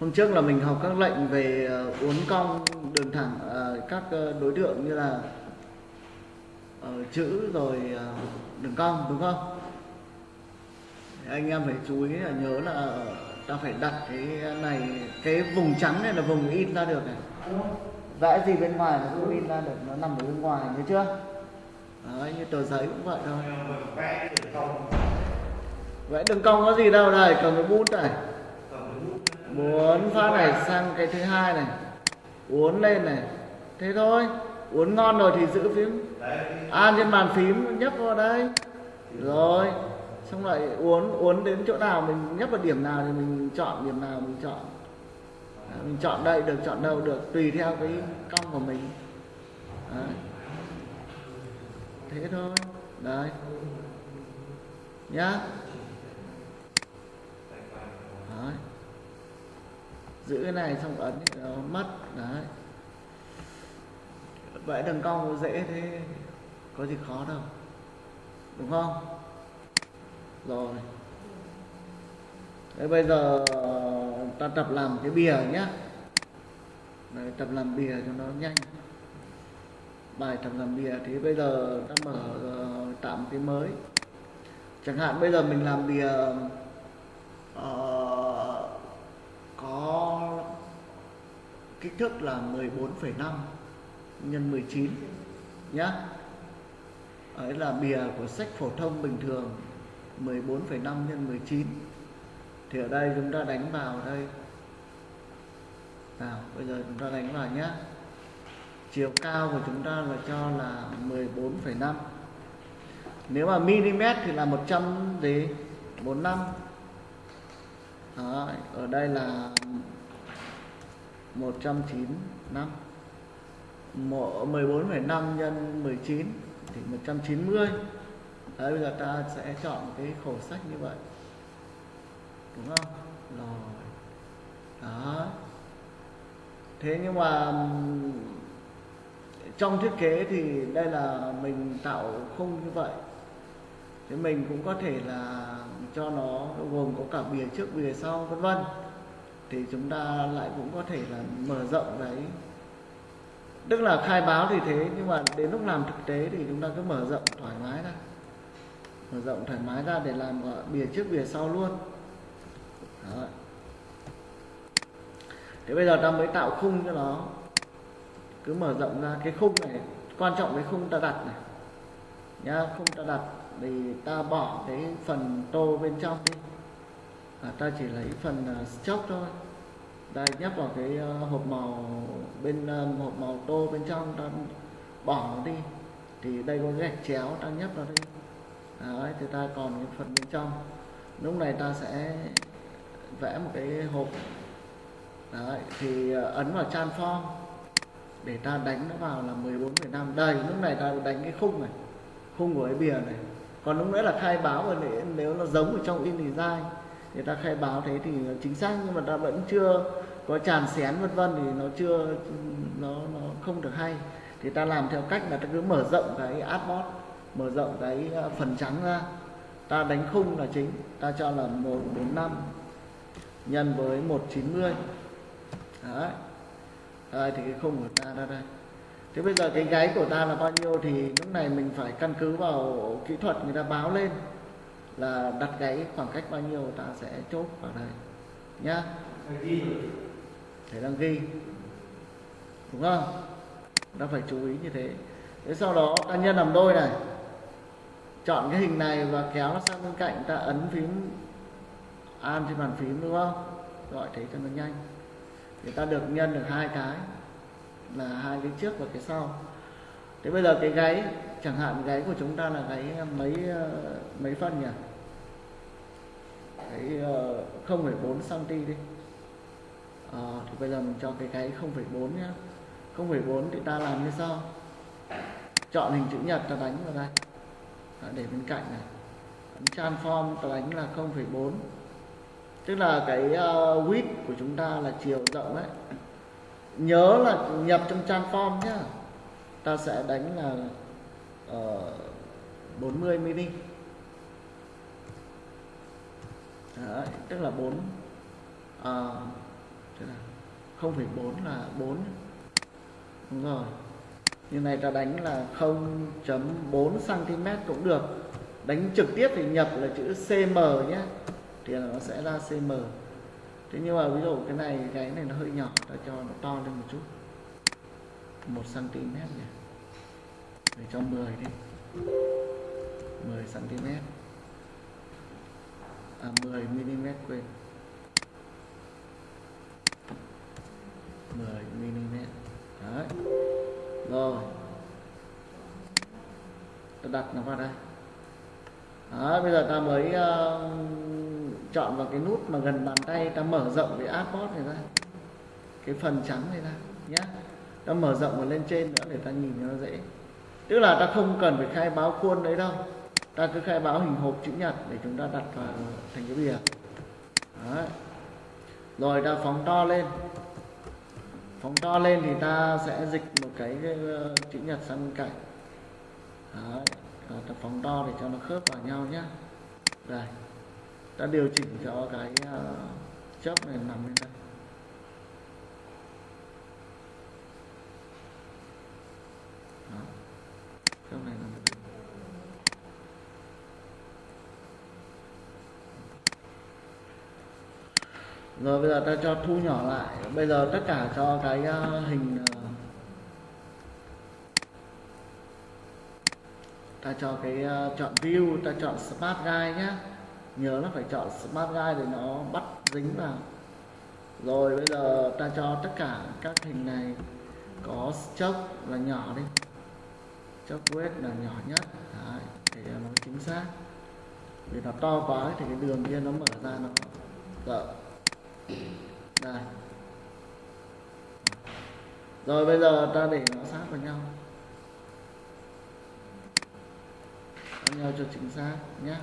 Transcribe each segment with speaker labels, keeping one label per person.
Speaker 1: hôm trước là mình học các lệnh về ờ, uốn cong đường thẳng ờ, các ờ, đối tượng như là chữ rồi đường cong, đúng không? Anh em phải chú ý là nhớ là ta phải đặt cái này, cái vùng trắng này là vùng in ra được này. Vẽ gì bên ngoài là cũng in ra được, nó nằm ở bên ngoài, nhớ chưa? Đấy, như tờ giấy cũng vậy thôi.
Speaker 2: Vẽ đường cong
Speaker 1: có gì đâu này cầm cái bút này muốn pha này sang cái thứ hai này. Uốn lên này. Thế thôi, uốn ngon rồi thì giữ phím. An trên bàn phím nhấp vào đây. Rồi, xong lại uốn uốn đến chỗ nào mình nhấp vào điểm nào thì mình chọn, điểm nào mình chọn. Mình chọn đây được, chọn đâu được, tùy theo cái cong của mình. Đấy. thế thôi. Đấy. Nhá. Đấy giữ cái này xong ấn thì nó mất đấy. Vậy đường cong dễ thế có gì khó đâu đúng không? Rồi. Thế bây giờ ta tập làm cái bìa nhá. Đấy, tập làm bìa cho nó nhanh. Bài tập làm bìa thì bây giờ ta mở ờ, tạm cái mới. Chẳng hạn bây giờ mình làm bìa uh, có kích thước là 14,5 nhân 19 nhá. Ấy là bìa của sách phổ thông bình thường 14,5 nhân 19 thì ở đây chúng ta đánh vào đây. Nào bây giờ chúng ta đánh vào nhé chiều cao của chúng ta là cho là 14,5 nếu mà mm thì là 100 gì 45 Đó, ở đây là 195 Một- 14,5 nhân 19 thì 190 Đấy bây giờ ta sẽ chọn cái khổ sách như vậy. Đúng không? Rồi. Đó. Thế nhưng mà trong thiết kế thì đây là mình tạo khung như vậy. Thế mình cũng có thể là cho nó gồm có cả bìa trước bìa sau vân vân thì chúng ta lại cũng có thể là mở rộng đấy tức là khai báo thì thế, nhưng mà đến lúc làm thực tế thì chúng ta cứ mở rộng thoải mái ra. Mở rộng thoải mái ra để làm bìa trước bìa sau luôn. Đó. thế bây giờ ta mới tạo khung cho nó. Cứ mở rộng ra. Cái khung này, quan trọng cái khung ta đặt này. Nhá, khung ta đặt thì ta bỏ cái phần tô bên trong đi à, ta chỉ lấy phần uh, thôi. Đây nhấp vào cái à, hộp màu bên à, hộp màu tô bên trong ta bỏ nó đi. Thì đây có gạch chéo ta nhấp vào đây. Đấy thì ta còn cái phần bên trong. Lúc này ta sẽ vẽ một cái hộp. Đấy thì ấn vào transform để ta đánh nó vào là 14,5 đây lúc này ta đánh cái khung này. Khung của cái bìa này. Còn lúc nữa là khai báo rồi nếu, nếu nó giống ở trong InDesign người ta khai báo thế thì nó chính xác, nhưng mà ta vẫn chưa có tràn xén vân vân thì nó chưa, nó nó không được hay. Thì ta làm theo cách là ta cứ mở rộng cái adbot mở rộng cái ờ, phần trắng ra. Ta đánh khung là chính, ta cho là 145 nhân với 190 đấy. Đây, thì cái khung của ta ra đây. Thế bây giờ cái gáy của ta là bao nhiêu thì lúc này mình phải căn cứ vào kỹ thuật người ta báo lên là đặt gáy khoảng cách bao nhiêu ta sẽ chốt vào đây. Nhá.
Speaker 2: Phải
Speaker 1: đăng ghi. Đúng không? Ta phải chú ý như thế. Thế sau đó ta nhân làm đôi này. Chọn cái hình này và kéo nó sang bên cạnh ta ấn phím an trên bàn phím đúng không? Gọi thế cho nó nhanh. Thì ta được nhân được hai cái là hai cái trước và cái sau thế bây giờ cái gáy chẳng hạn gáy của chúng ta là gáy ờ, mấy ờ, mấy phân nhỉ? Cái 0,4 cm đi. À, thì bây giờ mình cho cái gáy 0,4 nhá. 0,4 thì ta làm như sau. Chọn hình chữ nhật ta đánh vào đây. Đó, để bên cạnh này. Transform ta đánh là 0,4 tức là cái uh, width của chúng ta là chiều rộng đấy nhớ là nhập trong transform nhá ta sẽ đánh là uh, 40 mm Đấy, tức là 4 uh, à, thế nào? 0,4 là 4 đúng rồi. Như này ta đánh là 0.4 cm cũng được. Đánh trực tiếp thì nhập là chữ cm nhé. Thì là nó sẽ ra cm thế nhưng mà ví dụ cái này cái này nó hơi nhỏ ta cho nó to lên một chút. 1 cm nhỉ? Để cho 10 đi. 10 cm à 10 mm quên. 10 mm đấy. Rồi. Ta đặt nó vào đây. Đó, bây giờ ta mới uh, chọn vào cái nút mà gần bàn tay ta mở rộng cái artboard này ra. Cái phần trắng này ra nhé ta mở rộng và lên trên nữa để ta nhìn cho nó dễ. Tức là ta không cần phải khai báo khuôn đấy đâu. Ta cứ khai báo hình hộp chữ nhật để chúng ta đặt vào thành cái bìa. Đấy. rồi ta phóng to lên. Phóng to lên thì ta sẽ dịch một cái, cái ờ, chữ nhật sang bên cạnh. Đấy. Rồi ta phóng to để cho nó khớp vào nhau nhé đây. Ta điều chỉnh cho cái uh, chớp này nằm lên đây Đó chớp này là rồi, bây giờ ta cho thu nhỏ lại. Bây giờ tất cả cho cái ờ, hình ờ, ta cho cái ờ, chọn view, ta chọn smart guide nhé nhớ nó phải chọn smart guide để nó bắt dính vào. Rồi, bây giờ ta cho tất cả các hình này có stroke là nhỏ đi cho quét là nhỏ nhất. Đấy, để cho à, nó chính xác. Vì nó to quá thì cái đường kia nó mở ra nó rộng. Đây. Rồi bây giờ ta để nó sát vào nhau. Sát nhau cho chính xác nhé.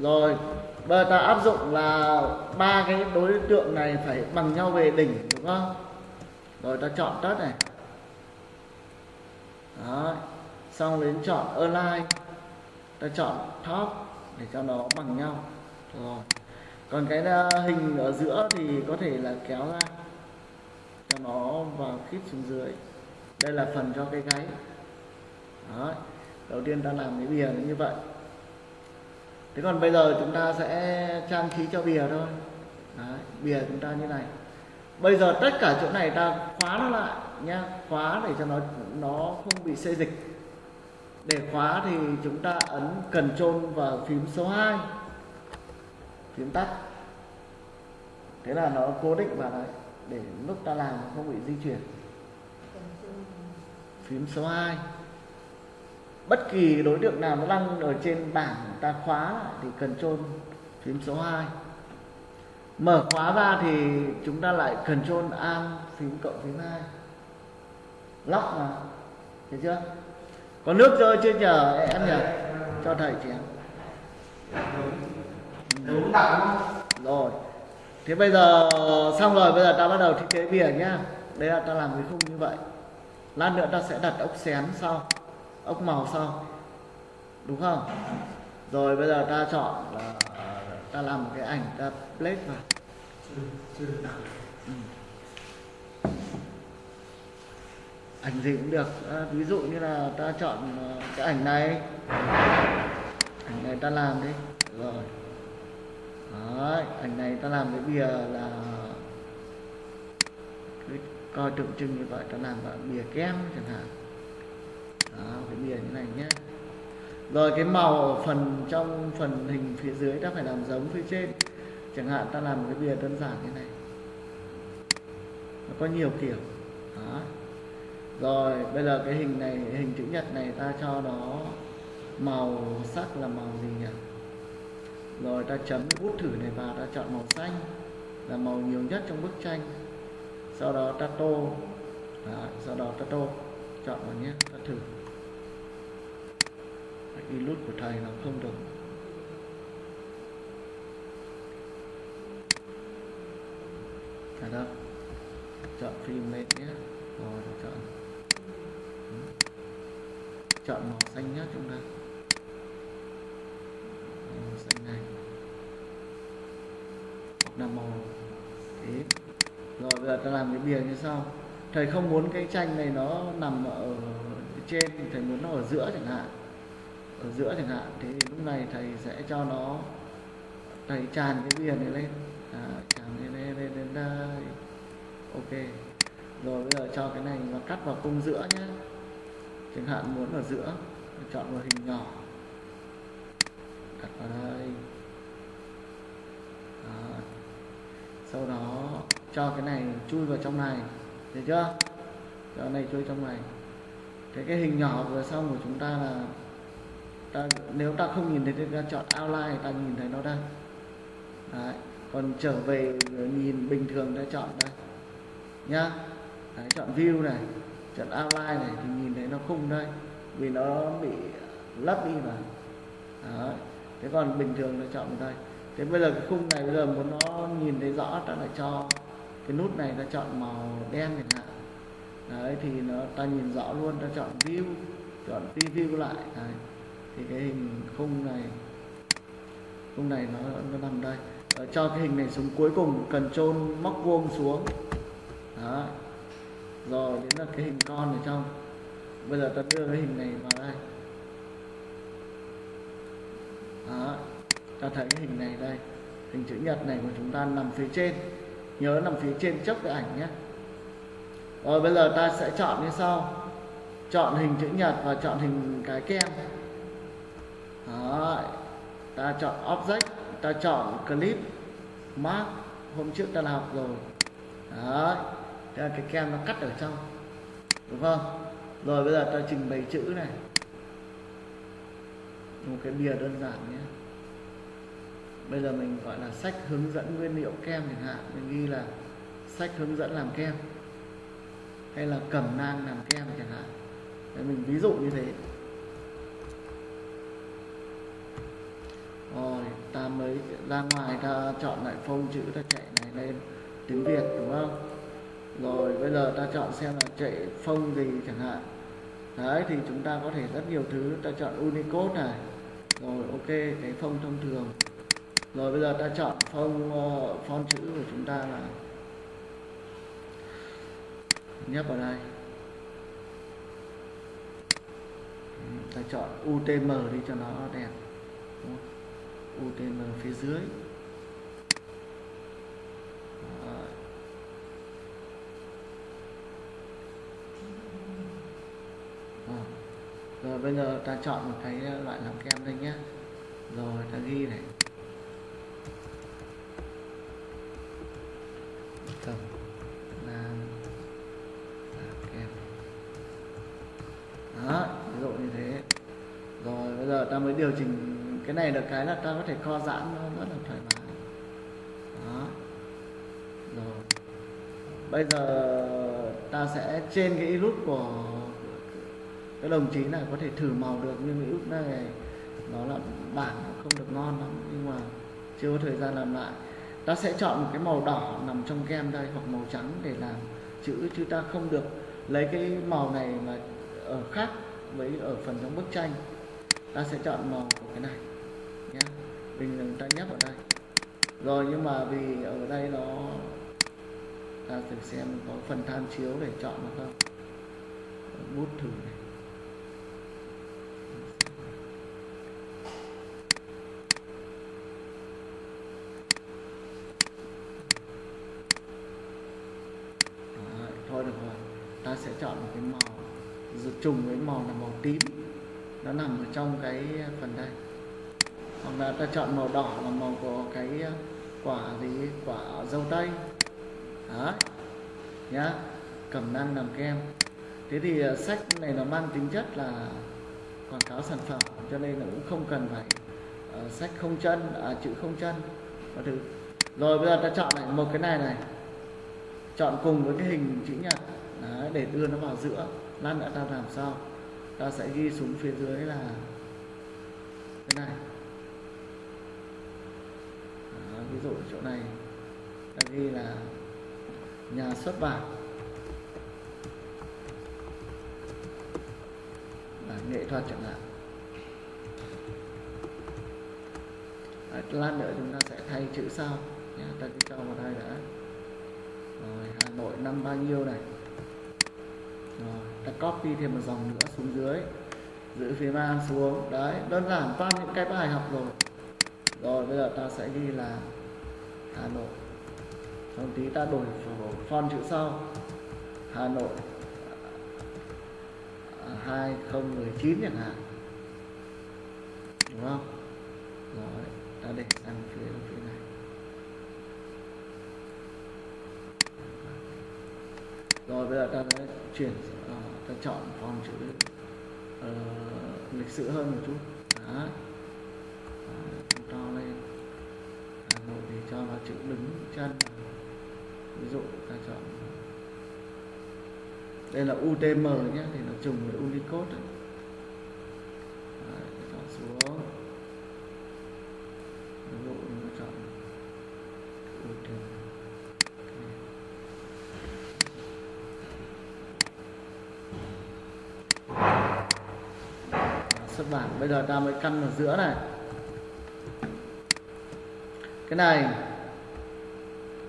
Speaker 1: Rồi bây giờ ta áp dụng là ba cái đối tượng này phải bằng nhau về đỉnh đúng không? Rồi ta chọn tất này đó xong đến chọn align. Ta chọn top để cho nó bằng nhau. Rồi. Còn cái ờ, hình ở giữa thì có thể là kéo ra. Cho nó vào khít xuống dưới. Đây là phần cho cái gáy. Đó đầu tiên ta làm cái bìa như vậy. Thế còn bây giờ chúng ta sẽ trang trí cho bìa thôi. Đấy, bìa chúng ta như này. Bây giờ tất cả chỗ này ta khóa nó lại nhá, khóa để cho nó nó không bị xê dịch. Để khóa thì chúng ta ấn cần trôn và phím số 2 phím tắt. Thế là nó cố định vào đấy, để lúc ta làm không bị di chuyển. Phím số 2 bất kỳ đối tượng nào nó đang ở trên bảng ta khóa lại thì cần trôn phím số 2 mở khóa ra thì chúng ta lại cần trôn an phím cộng phím 2 lóc mà. Thấy chưa? Có nước rơi chưa nhờ? Em nhờ. Cho thầy chén
Speaker 2: đúng. Đậm
Speaker 1: rồi. Thế bây giờ xong rồi bây giờ ta bắt đầu thiết kế bìa nhá. Đây là ta làm cái khung như vậy. Lát nữa ta sẽ đặt ốc xén sau. Ốc màu sau. Đúng không? Rồi bây giờ ta chọn là ta làm một cái ảnh ta plate vào ảnh gì cũng được. À, ví dụ như là ta chọn ờ, cái ảnh này. Ảnh này ta làm đi. Rồi. Đấy, ảnh này ta làm cái bìa là cứ coi tượng trưng như vậy ta làm là bìa kem chẳng hạn. Đó, cái bìa như này nhé. Rồi cái màu ở phần trong phần hình phía dưới ta phải làm giống phía trên. Chẳng hạn ta làm cái bìa đơn giản như này. Nó có nhiều kiểu. Đó rồi bây giờ cái hình này hình chữ nhật này ta cho nó màu sắc là màu gì nhỉ? Rồi ta chấm bút thử này vào ta chọn màu xanh là màu nhiều nhất trong bức tranh. Sau đó ta tô. Đó, sau đó ta tô. Chọn vào nhé ta thử. Cái của thầy nó không được. À đâu chọn phim lên nhé. Rồi chọn chọn màu xanh nhất chúng ta. Màu xanh này. Hoặc là màu thế. Rồi bây giờ ta làm cái bìa như sau. Thầy không muốn cái tranh này nó nằm ở trên thì thầy muốn nó ở giữa chẳng hạn. Ở giữa chẳng hạn. Thế thì lúc này thầy sẽ cho nó thầy tràn cái bìa này lên. À, tràn lên lên lên, lên đây. Ok. Rồi bây giờ cho cái này nó cắt vào cung giữa nhé chẳng hạn muốn ở giữa chọn vào hình nhỏ. Đặt vào đây. Đó. sau đó cho cái này chui vào trong này. Được chưa? Cho này chui trong này. Thế cái hình nhỏ vừa xong của chúng ta là ta nếu ta không nhìn thấy thì ta chọn outline ta nhìn thấy nó đây Đấy. còn trở về nhìn bình thường ta chọn đây nhá. Đấy, chọn view này chọn outline này thì nhìn nó khung đây vì nó bị lắp đi mà. Đấy. thế còn bình thường nó chọn vào đây thế bây giờ cái khung này bây giờ muốn nó nhìn thấy rõ ta lại cho cái nút này ta chọn màu đen chẳng hạn. Đấy, thì nó, ta nhìn rõ luôn, ta chọn view, chọn preview lại. Đấy. thì cái hình khung này khung này nó nó nằm đây. Ở cho cái hình này xuống cuối cùng, cần trôn móc vuông xuống. Đó, rồi đến là cái hình con ở trong bây giờ ta đưa cái hình này vào đây. Đó, ta thấy cái hình này đây. Hình chữ nhật này của chúng ta nằm phía trên. Nhớ nằm phía trên trước cái ảnh nhé. Rồi bây giờ ta sẽ chọn như sau. Chọn hình chữ nhật và chọn hình cái kem. Đó, ta chọn object, ta chọn clip, mark. Hôm trước ta đã học rồi. Đó cái kem nó cắt ở trong. Đúng không? Rồi bây giờ ta trình bày chữ này. Một cái bìa đơn giản nhé. Bây giờ mình gọi là sách hướng dẫn nguyên liệu kem chẳng hạn. Mình ghi là sách hướng dẫn làm kem. Hay là cẩm nang làm kem chẳng hạn. Đấy, mình ví dụ như thế. Rồi ta mới ra ngoài ta chọn lại phông chữ ta chạy này lên tiếng Việt đúng không? Rồi bây giờ ta chọn xem là chạy phông gì chẳng hạn đấy thì chúng ta có thể rất nhiều thứ. Ta chọn Unicode này. Rồi ok cái phông thông thường. Rồi bây giờ ta chọn phông uh, font chữ của chúng ta là nhấp vào đây. Ta chọn UTM đi cho nó đẹp. Đúng không? UTM phía dưới. Rồi. Rồi rồi bây giờ ta chọn một cái loại làm kem đây nhé. Rồi, ta ghi này. Cầm làm kem. Đó, ví dụ như thế. Rồi, bây giờ ta mới điều chỉnh cái này được cái là ta có thể co giãn nó rất là thoải mái. Đó. Rồi. Bây giờ ta sẽ trên cái nút của các đồng chí này có thể thử màu được, nhưng cái nút này nó là bản nó không được ngon lắm, nhưng mà chưa có thời gian làm lại. Ta sẽ chọn một cái màu đỏ nằm trong kem đây, hoặc màu trắng để làm chữ, chứ ta không được lấy cái màu này mà ở khác với ở phần trong bức tranh. Ta sẽ chọn màu của cái này nhé bình thường ta nhấp ở đây. Rồi, nhưng mà vì ở đây nó, ta thử xem có phần tham chiếu để chọn được không. Bút thử này Đó, thôi được rồi ta sẽ chọn một cái màu dự trùng với màu là màu tím. Nó nằm ở trong cái phần đây. Hoặc là ta chọn màu đỏ là màu của cái quả gì? Quả dâu tây. Đấy. Nhá. Cẩm năng làm kem. Thế thì à, sách này nó mang tính chất là quảng cáo sản phẩm cho nên là cũng không cần phải uh, sách không chân à, chữ không chân và thứ. Rồi bây giờ ta chọn lại một cái này này. Chọn cùng với cái hình chữ nhật. Đấy, để đưa nó vào giữa. Lát nữa ta làm sao ta sẽ ghi xuống phía dưới là thế này. Đó, ví dụ chỗ này. Ta ghi là nhà xuất bản. Bản nghệ thuật chẳng hạn. Đấy, lát nữa chúng ta sẽ thay chữ sau. Nhé ta cứ cho vào đây đã. Rồi Hà Nội năm bao nhiêu này? Ta copy thêm một dòng nữa xuống dưới, giữ phía man xuống. Đấy, đơn giản toàn những cái bài học rồi. Rồi, bây giờ ta sẽ ghi là Hà Nội. Xong tí ta đổi font chữ sau. Hà Nội à, 2019 chẳng hạn. Đúng không? Rồi, ta để sang phía phía này. Rồi, bây giờ ta sẽ chuyển sang chọn font chữ uh, lịch sử hơn một chút. Đấy. Đấy, to lên. Hà Nội thì cho vào chữ đứng chân. Ví dụ ta chọn. Đây là UTM nhé thì nó trùng với Unicode. Đấy, chọn xuống ví dụ nó chọn UTM xuất bản. Bây giờ ta mới căn vào giữa này. Cái này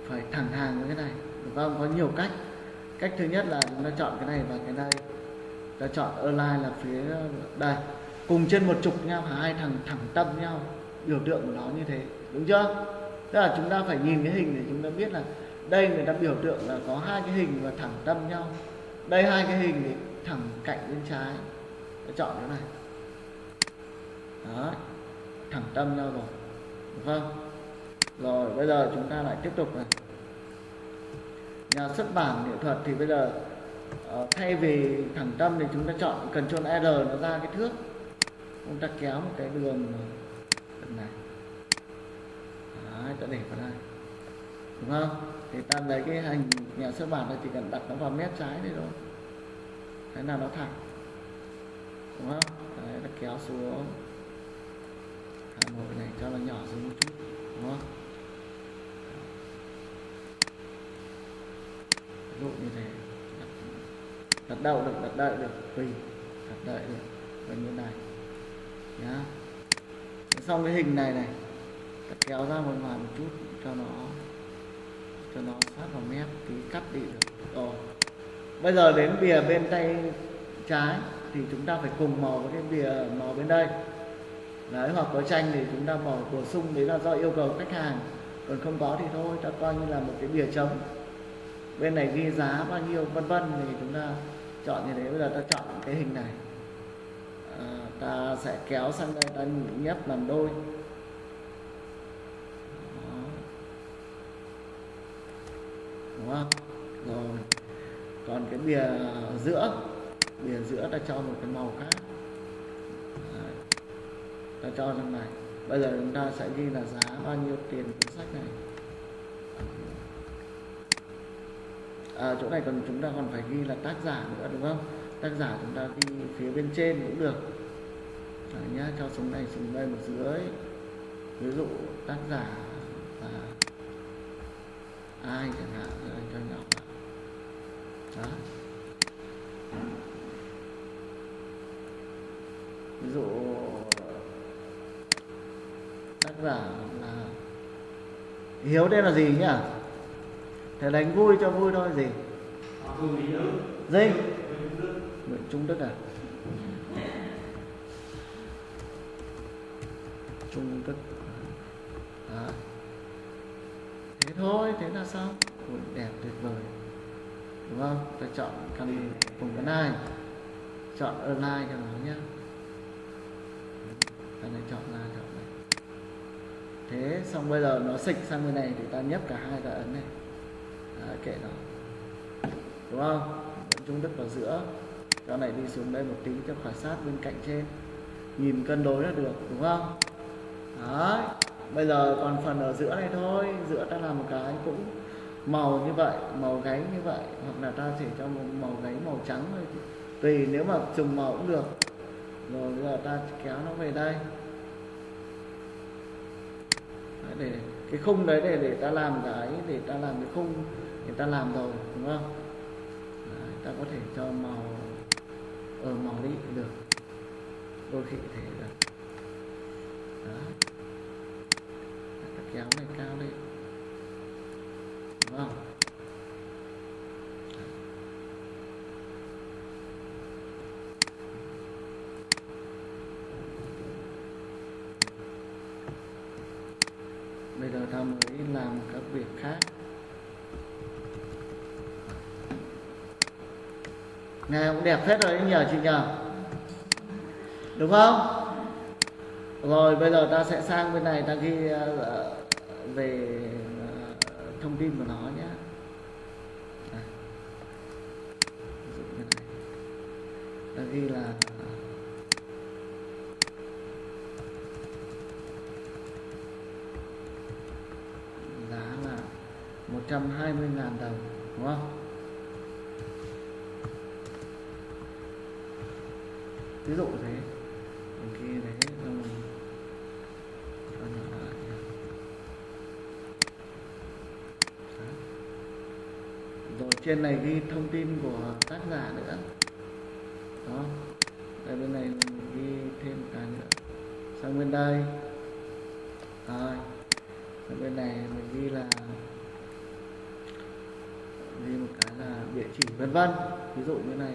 Speaker 1: phải thẳng hàng với cái này. Đúng không có nhiều cách. Cách thứ nhất là chúng ta chọn cái này và cái này. Ta chọn align là phía, đây. Cùng trên một trục nhau hai thằng thẳng tâm nhau, biểu tượng của nó như thế. Đúng chưa? Tức là chúng ta phải nhìn cái hình để chúng ta biết là đây người ta biểu tượng là có hai cái hình và thẳng tâm nhau. Đây hai cái hình thì thẳng cạnh bên trái. Ta chọn cái này đó thẳng tâm nhau rồi đúng không? Rồi bây giờ chúng ta lại tiếp tục này. Nhà xuất bản nghệ thuật thì bây giờ uh, thay vì thẳng tâm thì chúng ta chọn cần chôn R nó ra cái thước. Chúng ta kéo một cái đường này Đấy, ta để vào đây. Đúng không? Thì ta lấy cái hình nhà xuất bản này chỉ cần đặt nó vào mép trái đây thôi. Thế nào nó thẳng. Đúng không? Đấy, ta kéo xuống một cái này cho nó nhỏ xuống một chút đúng không? Ví dụ như thế. Đặt, đặt được đặt đợi được. Tùy đặt đợi được. Gần như này. Nhá. Xong cái hình này này ta kéo ra một ngoài một chút cho nó cho nó sát vào mép tí cắt đi được. Rồi. Bây giờ đến bìa bên tay trái thì chúng ta phải cùng màu với cái bìa màu bên đây đấy hoặc có tranh thì chúng ta bỏ bổ sung đấy là do yêu cầu khách hàng. Còn không có thì thôi ta coi như là một cái bìa trống. Bên này ghi giá bao nhiêu vân vân thì chúng ta chọn như thế. Bây giờ ta chọn cái hình này. À, ta sẽ kéo sang đây ta nhấp làm đôi. Đó. đúng không? Rồi. Còn cái bìa giữa bìa giữa ta cho một cái màu khác ta cho trong này. Bây giờ chúng ta sẽ ghi là giá bao nhiêu tiền cuốn sách này. À, chỗ này còn chúng ta còn phải ghi là tác giả nữa đúng không? Tác giả chúng ta ghi phía bên trên cũng được. Đấy nhá cho xuống này xuống đây một dưới. Ví dụ tác giả là ai chẳng hạn anh cho nhỏ đó. Ví dụ giả là hiếu đây là gì nhỉ? Thầy đánh vui cho vui thôi gì? Gì? Nguyễn trung đức à? Trung đức. Đó. thế thôi thế là xong Ui, đẹp tuyệt vời. Đúng không? Ta chọn căn cùng cái này chọn align cho nó nhé cái này chọn ra chọn này thế xong bây giờ nó xịch sang bên này thì ta nhấp cả hai cái ấn này. Đấy, kệ nó. Đúng không? Trung đức vào giữa. Cho này đi xuống đây một tí cho khảo sát bên cạnh trên. Nhìn cân đối là được đúng không? Đấy bây giờ còn phần ở giữa này thôi. Giữa ta làm một cái cũng màu như vậy màu gáy như vậy. Hoặc là ta chỉ cho một màu gáy màu trắng thôi tùy nếu mà trùng màu cũng được. Rồi bây giờ ta kéo nó về đây để cái khung đấy để để ta làm cái để ta làm cái khung người ta làm rồi đúng không? Đấy, ta có thể cho màu ở màu đi được. Đôi khi thể được. Đó. Kéo này cao lên. Đúng không ta mới làm các việc khác. Nghe cũng đẹp hết rồi đấy nhờ chị nhờ. Đúng không? Rồi, bây giờ ta sẽ sang bên này, ta ghi ờ, về ờ, thông tin của nó nhé. Ta ghi là giá là 120.000 đồng, đúng không? Ví dụ thế. Mình ghi đấy xong mình cho nhỏ lại rồi trên này ghi thông tin của tác giả nữa. Đó. Đây bên này mình ghi thêm một cái nữa. Sang bên đây. Rồi. Sang bên này mình ghi là ghi một cái là địa chỉ vân vân ví dụ như này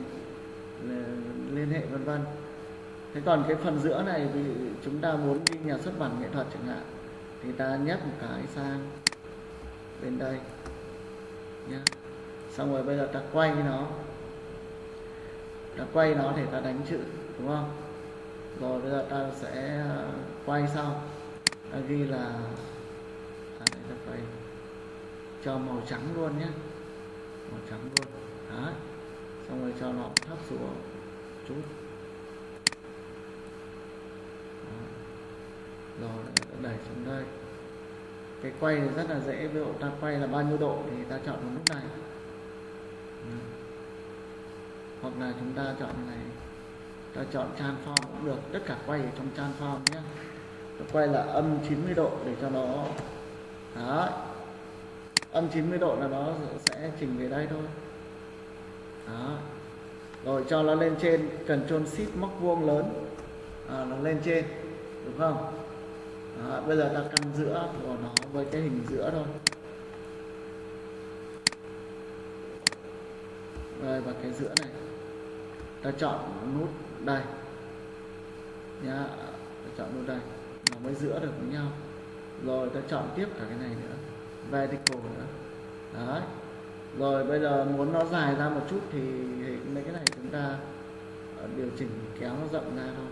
Speaker 1: liên hệ vân vân. Thế còn cái phần giữa này thì chúng ta muốn ghi nhà xuất bản nghệ thuật chẳng hạn thì ta nhấp một cái sang bên đây nhá. Xong rồi bây giờ ta quay nó ta quay nó để ta đánh chữ đúng không? Rồi bây giờ ta sẽ à, quay sau. Ta ghi là à, ta quay cho màu trắng luôn nhé màu trắng luôn đấy. Xong rồi cho nó thấp xuống. Chút. Đó. rồi, đẩy xuống đây. Cái quay thì rất là dễ. Ví dụ ta quay là bao nhiêu độ thì ta chọn vào nút này. Ừ. hoặc là chúng ta chọn này. Ta chọn transform cũng được. Tất cả quay ở trong transform nhé ta quay là âm 90 độ để cho nó Đấy. âm 90 độ là nó sẽ chỉnh về đây thôi đó. Rồi cho nó lên trên Ctrl Shift móc vuông lớn. À, nó lên trên đúng không? Đó, bây giờ ta căn giữa của nó với cái hình giữa thôi. Rồi và cái giữa này. Ta chọn nút đây. Nhá ta chọn nút đây. Nó mới giữa được với nhau. Rồi ta chọn tiếp cả cái này nữa. Vertical nữa. Đấy rồi bây giờ muốn nó dài ra một chút thì mấy cái này chúng ta ờ, điều chỉnh kéo nó rộng ra thôi.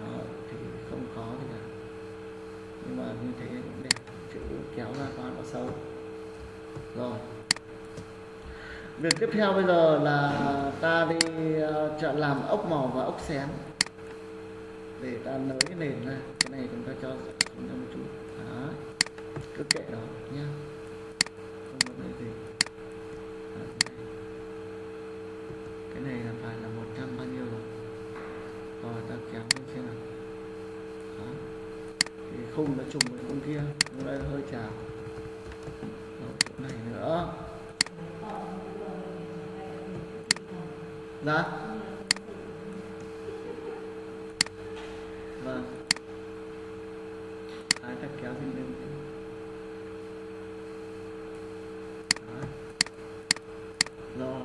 Speaker 1: Đó, thì không khó gì cả nhưng mà như thế cũng đẹp chữ kéo ra quá nó xấu rồi. Việc tiếp theo bây giờ là ta đi ờ, chọn làm ốc mỏ và ốc xén. Để ta nới cái nền ra cái này chúng ta cho xuống một chút. Đó cứ kệ đó nhá không vấn đề gì Đó, cái này. cái này là phải là 100 bao nhiêu rồi rồi ta kéo lên xem nào đó thì khung nó trùng với khung kia. Nó đây hơi chào rồi chỗ này nữa. Dạ. Vâng. Ai ta kéo thêm lên rồi.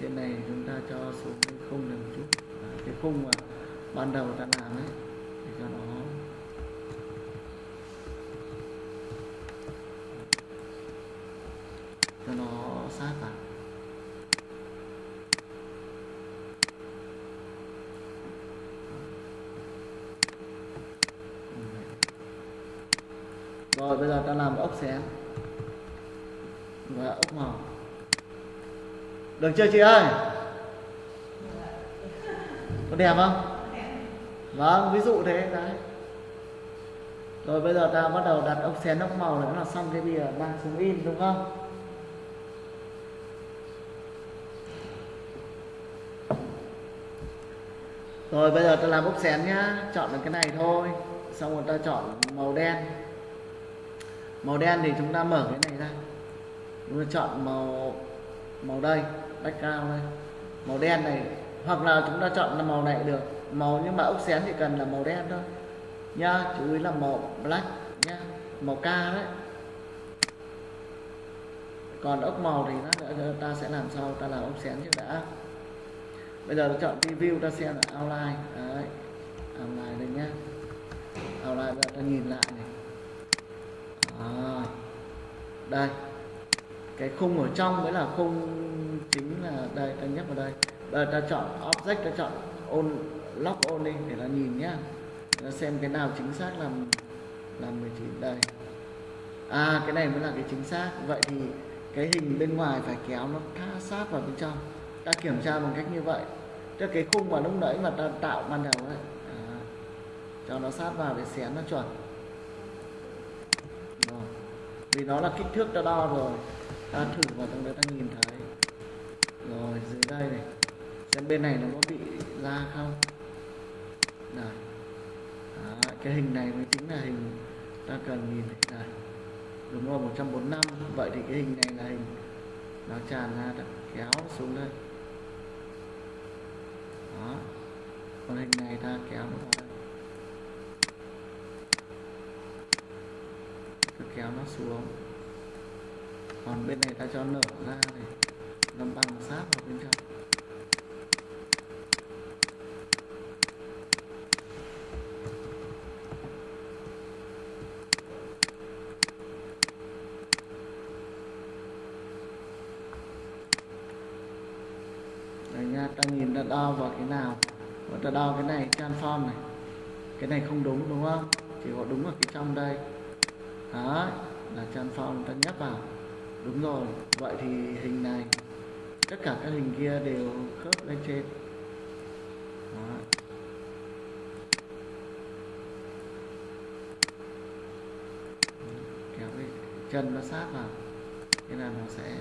Speaker 1: Trên này chúng ta cho xuống cái khung này một chút. Đó. cái khung mà ban đầu ta làm ấy để cho nó cho nó sát vào rồi bây giờ ta làm ốc xén và ốc màu được chưa chị ơi? Có đẹp không? Vâng ví dụ thế, đấy. Rồi bây giờ ta bắt đầu đặt ốc xén ốc màu nữa là xong cái bìa mang xuống in, đúng không? Rồi bây giờ ta làm ốc xén nhá, chọn được cái này thôi. Xong rồi ta chọn màu đen. Màu đen thì chúng ta mở cái này ra. Chúng ta chọn màu màu đây background đây màu đen này hoặc là chúng ta chọn là màu này được. Màu nhưng mà ốc xén thì cần là màu đen thôi. Nhá chú ý là màu black nhá màu ca đấy. Còn ốc màu thì nó ta sẽ làm sau ta làm ốc xén trước đã. Bây giờ ta chọn preview ta xem là outline. Đấy outline đây nhá. Outline giờ ta nhìn lại này. À, đây. Cái khung ở trong mới là khung chính là đây ta nhấp vào đây. Bây ta chọn object ta chọn on lock on đi để là nhìn nhá. Để xem cái nào chính xác là là 19 đây. À cái này mới là cái chính xác. Vậy thì cái hình bên ngoài phải kéo nó tha sát vào bên trong. Ta kiểm tra bằng cách như vậy. Cho cái khung mà lúc nãy mà ta tạo ban đầu ấy. À, cho nó sát vào để xén nó chuẩn. Rồi. vì nó là kích thước ta đo rồi. Ta thử vào trong đấy ta nhìn thấy rồi dưới đây này. Xem bên này nó có bị ra không? Này. Đó, cái hình này mới chính là hình ta cần nhìn này. Này. Đúng rồi 145 vậy thì cái hình này là hình nó tràn ra đã kéo xuống đây. Đó. Còn hình này ta kéo nó vào đây cứ kéo nó xuống. Còn bên này ta cho nở ra này nó băng sát vào bên trong. Đây nha, ta nhìn ta đo vào cái nào? Và ta đo cái này transform này. Cái này không đúng đúng không? Chỉ có đúng ở cái trong đây. Đó là transform ta nhấp vào. Đúng rồi, vậy thì hình này. Tất cả các hình kia đều khớp lên trên Đó. Kéo cái chân nó sát vào, Thế là nó sẽ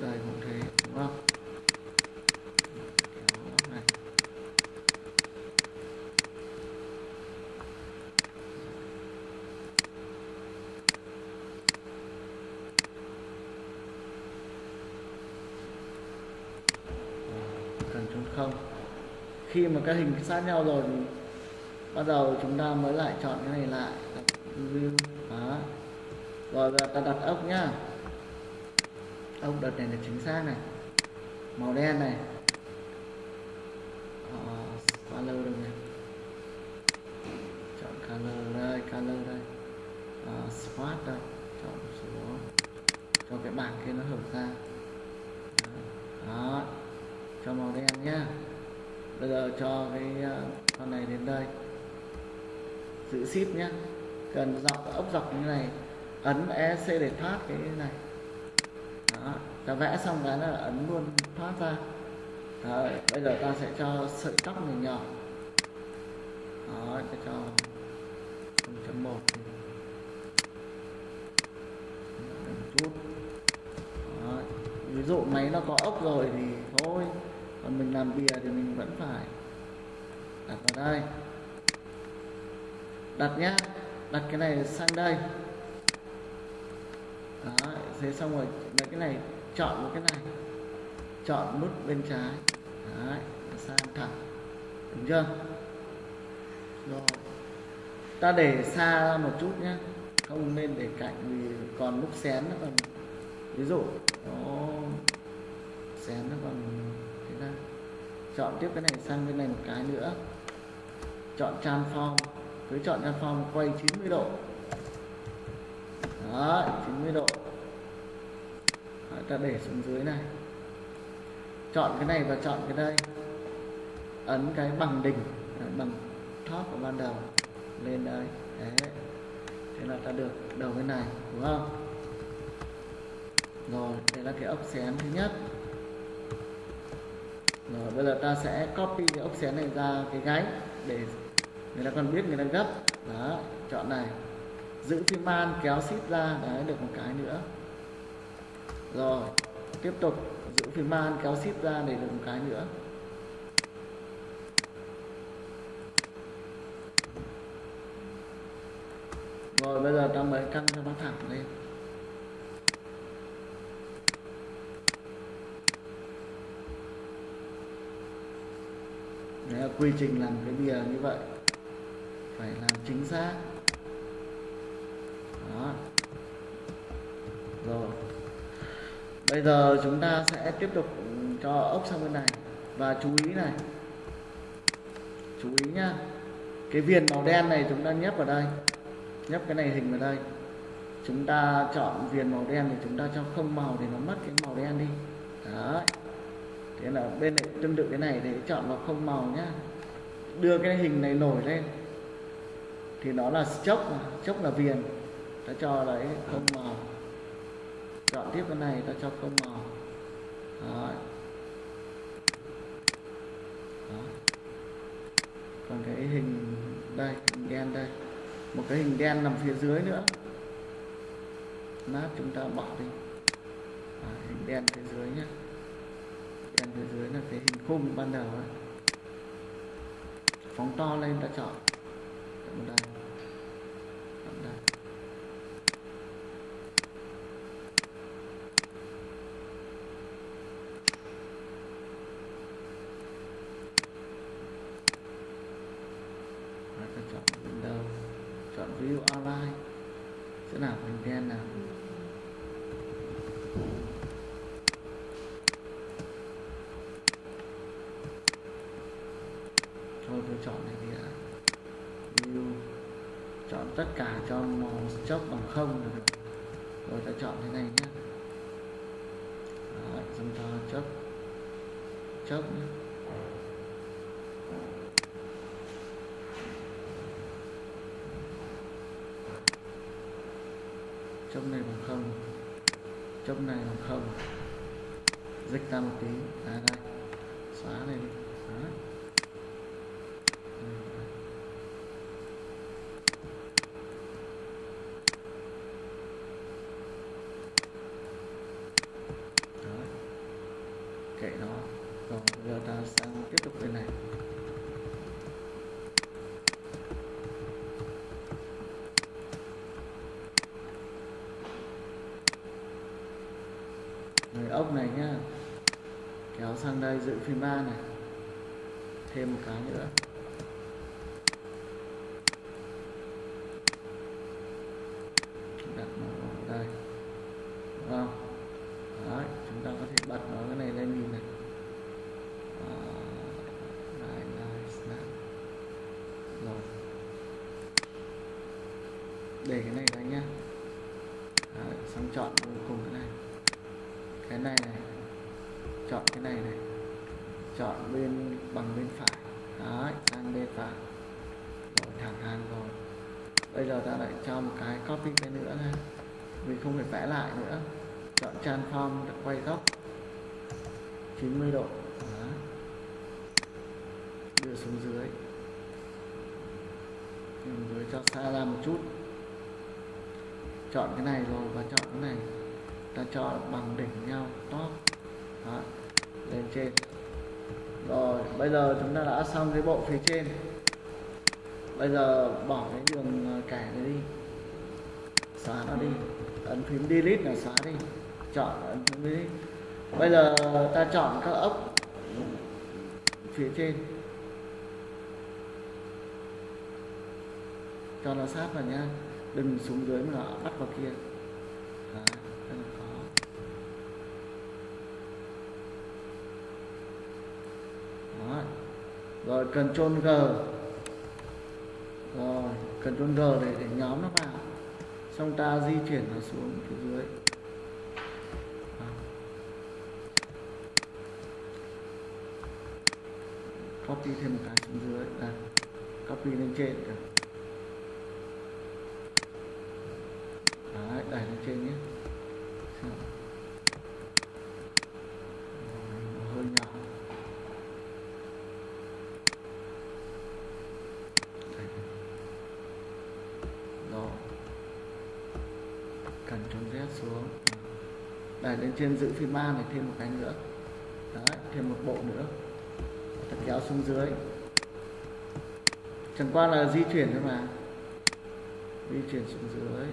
Speaker 1: đây cũng thế đúng không kéo góc này cần chôn không cái hình sát nhau rồi thì bắt đầu chúng ta mới lại chọn cái này lại. View đó. Rồi giờ ta đặt ốc nhá. Ốc đợt này là chính xác này. Màu đen này. Ờ, color được nhỉ chọn color đây color đây. Ờ, spot đây. Chọn số. Cho cái bảng kia nó hở ra. Đó, đó. cho màu đen nhá bây giờ cho cái à, con này đến đây. Giữ ship nhá. Cần dọc ốc dọc như này. Ấn EC để thoát cái này. Đó. Ta vẽ xong cái là ấn luôn, thoát ra. Đó. bây giờ ta sẽ cho sợi tóc này nhỏ. Đó, ta cho 0.1 một. Chút. Đó. ví dụ máy nó có ốc rồi thì thôi còn mình làm bìa thì mình vẫn phải đặt vào đây. Đặt nhá, đặt cái này sang đây. Đó, thế xong rồi lấy cái này, chọn một cái này. Chọn nút bên trái. Đấy sang thẳng. Đúng chưa? Rồi, ta để xa ra một chút nhé không nên để cạnh vì còn lúc xén nó còn, ví dụ, nó xén nó còn chọn tiếp cái này sang bên này một cái nữa. Chọn transform cứ chọn transform quay 90 độ. Đó 90 độ. Đó, ta để xuống dưới này. Chọn cái này và chọn cái đây. Ấn cái bằng đỉnh à, bằng top của ban đầu lên đây. Đấy. Thế là ta được đầu bên này đúng không? Rồi đây là cái ốc xén thứ nhất rồi bây giờ ta sẽ copy cái ốc xén này ra cái gáy để người ta còn biết, người ta gấp. Đó, chọn này. Giữ phim man, kéo ship ra. Đấy, được một cái nữa. Rồi, tiếp tục. Giữ phim man, kéo ship ra để được một cái nữa. Rồi, bây giờ ta mới căng cho nó thẳng lên. Đấy là quy trình làm cái bìa như vậy. Phải làm chính xác. Đó. Rồi. Bây giờ chúng ta sẽ tiếp tục cho ốc sang bên này. Và chú ý này. Chú ý nhá. Cái viền màu đen này chúng ta nhấp vào đây. Nhấp cái này hình vào đây. Chúng ta chọn viền màu đen thì chúng ta cho không màu thì nó mất cái màu đen đi. Đấy thế là bên này tương tự cái này thì chọn vào không màu nhá. Đưa cái hình này nổi lên. Thì nó là chốc mà chốc là viền. Ta cho đấy không màu. Chọn tiếp cái này ta cho không màu. Đó. Đó. còn cái hình đây hình đen đây. Một cái hình đen nằm phía dưới nữa. Nát chúng ta bỏ đi. À, hình đen phía dưới nhé kèm phía dưới là cái hình khung ban đầu phóng to lên ta chọn. Chọn đây Chọn đây Và ta chọn window chọn view outline sẽ nào hình đen nào thôi tôi chọn này đi ạ view chọn tất cả cho màu chốc bằng không được. Rồi ta chọn thế này nhé Đó, xong ta chấp chấp nhé chấp này bằng không chấp này bằng không. Dịch ra một tí. À đây. Xóa này đi Đó. Đó. kệ nó rồi giờ ta sang tiếp tục bên này người ốc này nhá kéo sang đây dự phim ba này. Thêm một cái nữa đặt nó vào đây đúng không Đấy, chúng ta có thể bật nó cái này lên nhìn này Đó, đây, đây, snap. rồi để cái này đây nhá Đấy, xong chọn cuối cùng cái này cái này này chọn cái này này chọn bên bằng bên phải đấy sang bên phải rồi thẳng hàng rồi bây giờ ta lại cho một cái copy cái nữa này vì không phải vẽ lại nữa chọn transform quay góc 90 độ đó. đưa xuống dưới xuống dưới cho xa ra một chút. Chọn cái này rồi và chọn cái này. Ta cho bằng đỉnh nhau, top. Đó. lên trên. Rồi, bây giờ chúng ta đã xong cái bộ phía trên. Bây giờ bỏ cái đường ờ, kẻ này đi. Xóa nó đi. Ấn phím delete là xóa đi. Chọn ấn phím delete. Bây giờ ta chọn các ốc phía trên. Cho nó sát vào nhá. Đừng xuống dưới mà nó bắt vào kia. Đó, rất là khó Đó. rồi Ctrl G. Rồi Ctrl G để để nhóm nó vào. Xong ta di chuyển nó xuống phía dưới. Đó. copy thêm một cái xuống dưới. Đây. Copy lên trên Đấy, đẩy lên trên nhé Xem. Rồi, nó hơi nhỏ Đây. rồi cần trong Z xuống đẩy lên trên giữ phím A này thêm một cái nữa. Đấy, thêm một bộ nữa. Ta kéo xuống dưới. Chẳng qua là di chuyển thôi mà. Di chuyển xuống dưới.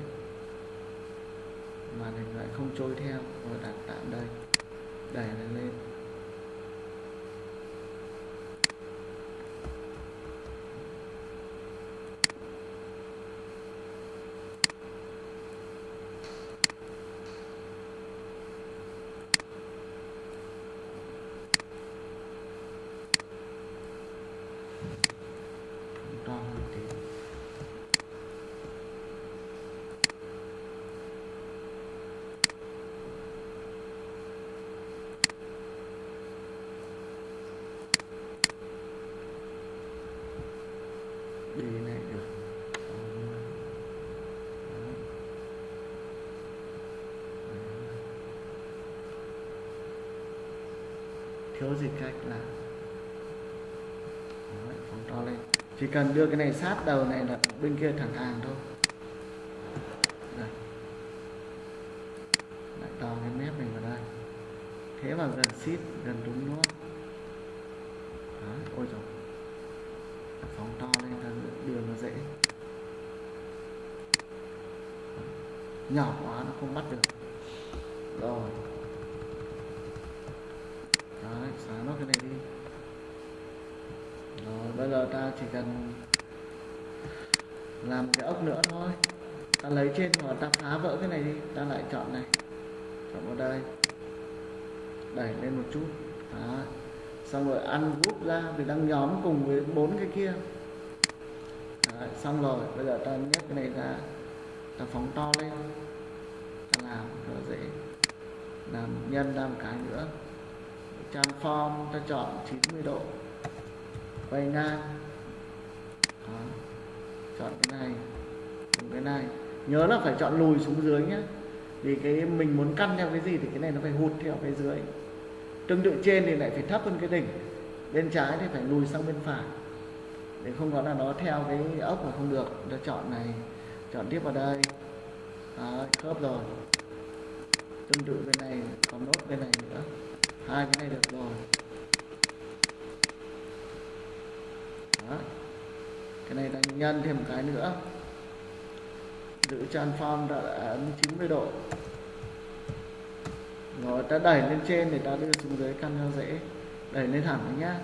Speaker 1: Màn hình lại không trôi theo. Rồi đặt tạm đây. Đẩy nó lên đi này được thiếu dịch cách là. Đấy, phóng to lên. Chỉ cần đưa cái này sát đầu này là bên kia thẳng hàng thôi. Đấy. lại to cái mép mình vào đây. Thế vào gần xít gần đúng nữa trên mà ta phá vỡ cái này đi ta lại chọn này. Chọn vào đây. Đẩy lên một chút. Đó. xong rồi ăn group ra vì đang nhóm cùng với bốn cái kia. Đấy, xong rồi bây giờ ta nhét cái này ra. Ta phóng to lên. Ta làm cho dễ. Làm nhân ra một cái nữa. Transform ta chọn 90 độ. Quay ngang. Đó. chọn cái này cùng cái này nhớ là phải chọn lùi xuống dưới nhé vì cái mình muốn căn theo cái gì thì cái này nó phải hụt theo cái dưới. Tương tự trên thì lại phải thấp hơn cái đỉnh. Bên trái thì phải lùi sang bên phải. Để không có là nó theo cái ốc mà không được. Ta chọn này chọn tiếp vào đây. Đó, khớp rồi. Tương tự bên này còn nốt bên này nữa. Hai cái này được rồi. Đó. cái này ta nhân thêm một cái nữa giữ transform đã ấn 90 độ. Rồi, ta đẩy lên trên để ta đưa xuống dưới căn cho dễ đẩy lên thẳng đấy nhá.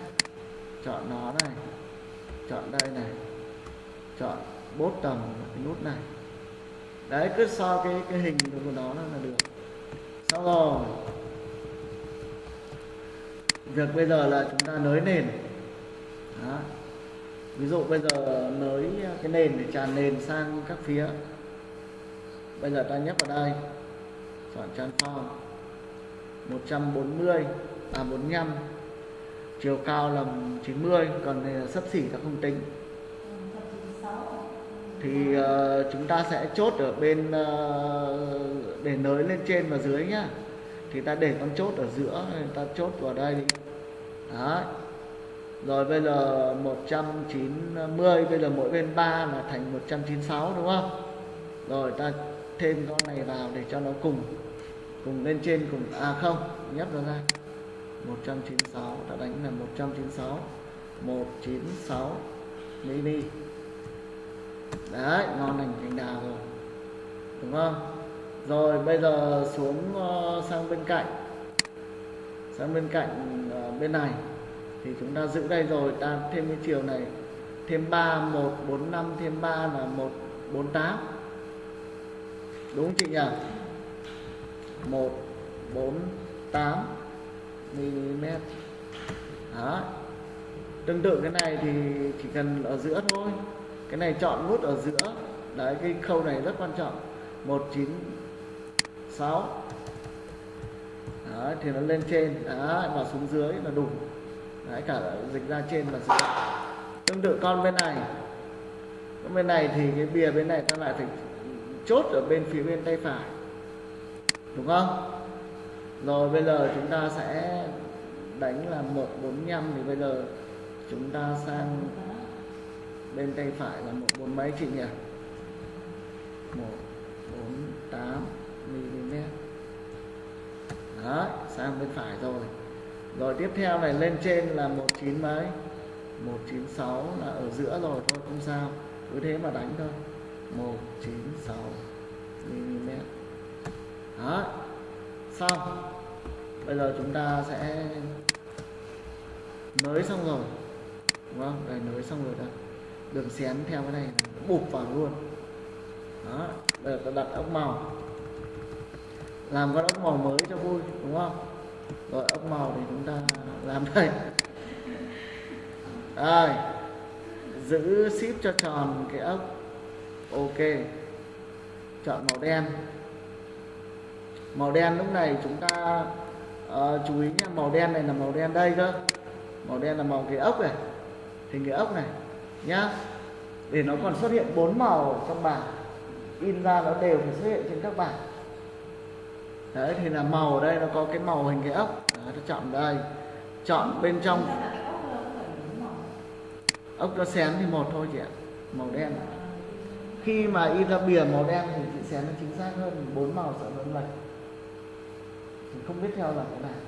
Speaker 1: Chọn nó này. Chọn đây này. Chọn bốt tầm cái nút này. Đấy, cứ so cái cái hình của nó là được. Xong rồi. Việc bây giờ là chúng ta nới nền. Đó. ví dụ bây giờ nới cái nền để tràn nền sang các phía bây giờ ta nhấp vào đây. Chọn transform 140 à 45 chiều cao là 90 còn này là sấp xỉ ta không tính. Thì uh, chúng ta sẽ chốt ở bên uh, để nới lên trên và dưới nhá. Thì ta để con chốt ở giữa ta chốt vào đây đi. Đấy. rồi bây giờ 190 bây giờ mỗi bên 3 là thành 196 đúng không? Rồi ta thêm con này vào để cho nó cùng cùng lên trên cùng à không nhấp nó ra. 196 đã đánh là 196 196 mini đấy ngon lành cành đào rồi đúng không? Rồi bây giờ xuống uh, sang bên cạnh. Sang bên cạnh uh, bên này thì chúng ta giữ đây rồi ta thêm cái chiều này thêm 3 145 thêm 3 là 148 đúng không chị nhỉ? 148 mm. Đó tương tự cái này thì chỉ cần ở giữa thôi. Cái này chọn nút ở giữa. Đấy cái khâu này rất quan trọng. 196 đó thì nó lên trên. Đó, và xuống dưới là đủ. Đấy cả dịch ra trên và dưới. Tương tự con bên này. Con bên này thì cái bìa bên này ta lại phải chốt ở bên phía bên tay phải. Đúng không? Rồi bây giờ chúng ta sẽ đánh là 145 thì bây giờ chúng ta sang bên tay phải là một bốn mấy chị nhỉ? 148 mm. Đó sang bên phải rồi. Rồi tiếp theo này lên trên là 19 mấy 196 là ở giữa rồi thôi, không sao. Cứ thế mà đánh thôi. 196 mm. Đó. Xong. Bây giờ chúng ta sẽ nới xong rồi. Đúng không? Đây, nới xong rồi đây đường xén theo cái này bụp vào luôn. Đó. Bây giờ ta đặt ốc màu. Làm con ốc màu mới cho vui, đúng không? Rồi, ốc màu thì chúng ta làm đây. Đây. Giữ ship cho tròn cái ốc ok. Chọn màu đen. Màu đen lúc này chúng ta uh, chú ý nha màu đen này là màu đen đây cơ. Màu đen là màu cái ốc này hình cái ốc này nhá. Để nó còn xuất hiện bốn màu trong bảng. In ra nó đều phải xuất hiện trên các bảng. Đấy thì là màu ở đây nó có cái màu hình cái ốc. Đấy, ta chọn đây. Chọn bên trong.
Speaker 3: Ốc nó
Speaker 1: xén thì một thôi chị ạ. Màu đen khi mà in ra bìa màu đen thì chị xén nó chính xác hơn bốn màu sợ nó lệch. Thì không biết theo là cái nào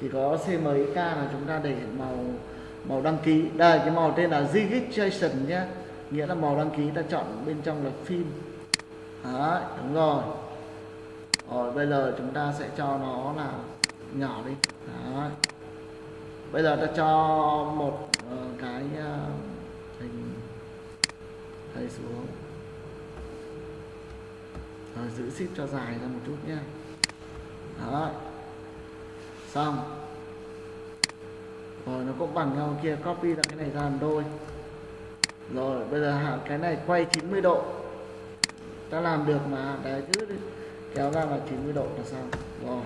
Speaker 1: chỉ có CMYK là chúng ta để màu màu đăng ký. Đây cái màu tên là registration nhé. Nghĩa là màu đăng ký ta chọn bên trong là phim. Đấy, đúng rồi. Rồi bây giờ chúng ta sẽ cho nó là nhỏ đi. Đấy. bây giờ ta cho một ờ, cái uh, đây xuống. Rồi, giữ ship cho dài ra một chút nhé. Đó. Xong. Rồi, nó cũng bằng nhau kia. Copy ra cái này ra làm đôi. Rồi, bây giờ hạ cái này quay 90 độ. Ta làm được mà. Đấy, cứ đi. kéo ra là 90 độ là xong. Rồi.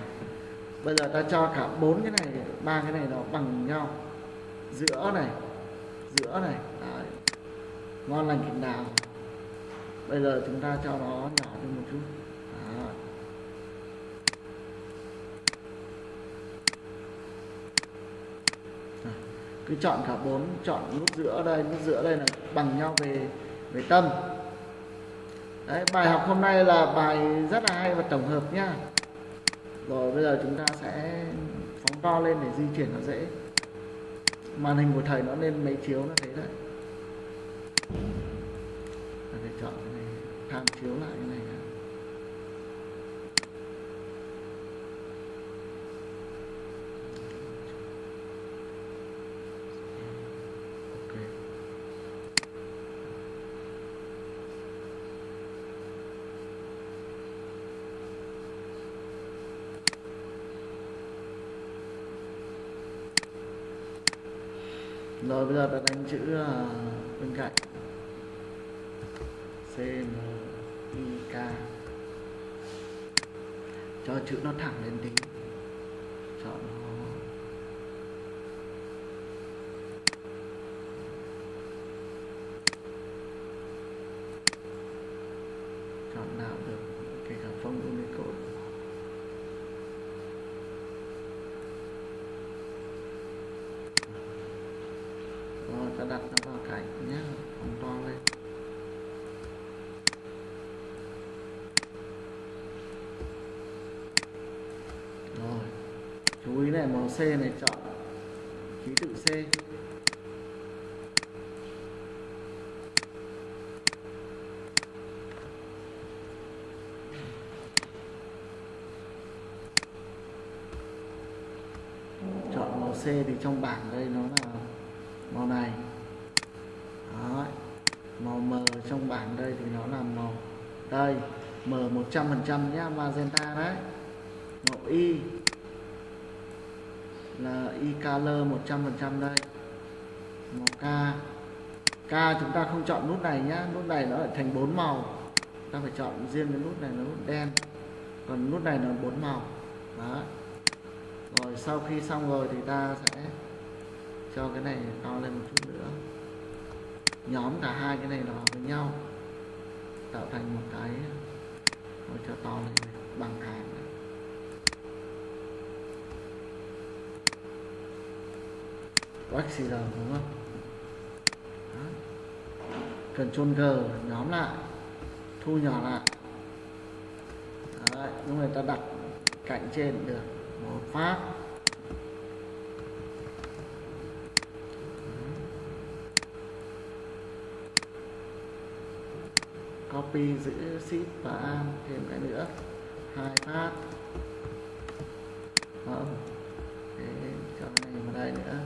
Speaker 1: Bây giờ ta cho cả bốn cái này, ba cái này nó bằng nhau. Giữa này. Giữa này ngon lành kính đào bây giờ chúng ta cho nó nhỏ đi một chút. Đó. Cứ chọn cả bốn, chọn nút giữa đây, nút giữa đây là bằng nhau về về tâm. Đấy, bài học hôm nay là bài rất là hay và tổng hợp nhá rồi, bây giờ chúng ta sẽ phóng to lên để di chuyển nó dễ. Màn hình của thầy nó lên mấy chiếu nó thấy đấy ta phải chọn cái này tham chiếu lại cái này đã. ok rồi bây giờ ta đánh chữ à, bên cạnh cho chữ nó thẳng lên tính chọn nó chọn nào được kể cả phông Unicode rồi ta đặt nó vào cạnh nhé phóng to lên rồi chú ý này màu C này chọn ký tự C. Chọn màu C thì trong bảng đây nó là màu này. Đó. màu M trong bảng đây thì nó là màu đây M100% nhá, magenta đấy. Màu y color 100% đây. Màu k k chúng ta không chọn nút này nhá. Nút này nó lại thành bốn màu. Ta phải chọn riêng cái nút này nó nút đen. Còn nút này là bốn màu. Đó. Rồi sau khi xong rồi thì ta sẽ cho cái này to lên một chút nữa. Nhóm cả hai cái này nó với nhau. Tạo thành một cái rồi cho to lên bằng hàng này. Wax đúng không? Đó. Ctrl G nhóm lại thu nhỏ lại. Đấy, lúc này ta đặt cạnh trên được. Một phát. Copy giữ ship và thêm cái nữa. Hai phát. Không Thế, cho cái này vào đây nữa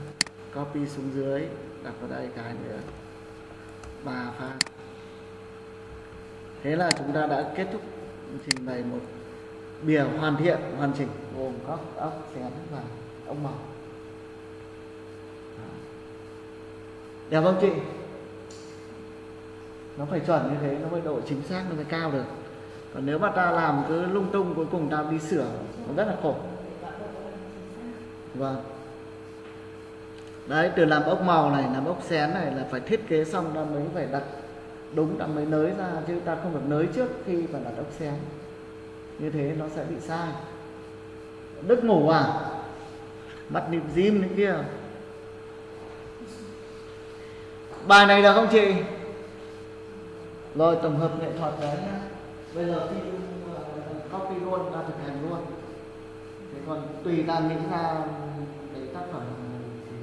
Speaker 1: copy xuống dưới, đặt vào đây cái nữa. Ba pha thế là chúng ta đã kết thúc trình bày một bìa hoàn thiện, hoàn chỉnh, gồm các ốc, xén và ốc màu. Đẹp không chị? Nó phải chuẩn như thế, nó mới độ chính xác, nó mới cao được. Còn nếu mà ta làm cứ lung tung, cuối cùng ta đi sửa, nó rất là khổ. Vâng đấy, từ làm ốc màu này, làm ốc xén này là phải thiết kế xong ta mới phải đặt đúng, ta mới nới ra chứ ta không được nới trước khi mà đặt ốc xén. Như thế nó sẽ bị sai. Đức ngủ à? Mắt nịp dim đấy kia. Bài này được không chị? Rồi, tổng hợp nghệ thuật đấy nhá. Bây giờ phim ờ, copy luôn, ta thực hành luôn. Thế còn tùy ta nghĩ ra cái tác phẩm thì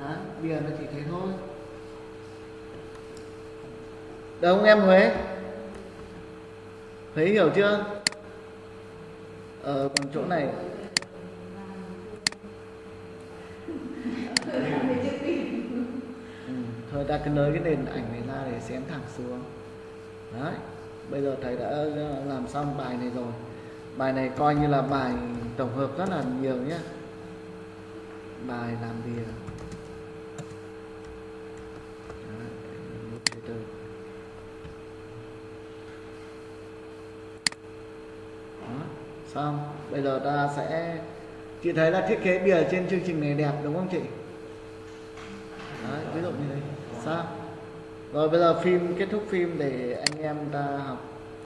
Speaker 1: Đấy, bây giờ nó chỉ thế thôi. Được không em Huế? Huế hiểu chưa? Ờ còn chỗ này. Ừ, thôi ta cứ nới cái nền ảnh này ra để xem thẳng xuống. Đấy bây giờ thầy đã làm xong bài này rồi. Bài này coi như là bài tổng hợp rất là nhiều nhé bài làm gì một cái từ. Đó, xong bây giờ ta sẽ chị thấy là thiết kế bìa trên chương trình này đẹp đúng không chị? Đấy, ví dụ như thế. Sao? Rồi bây giờ phim kết thúc phim để anh em ta học.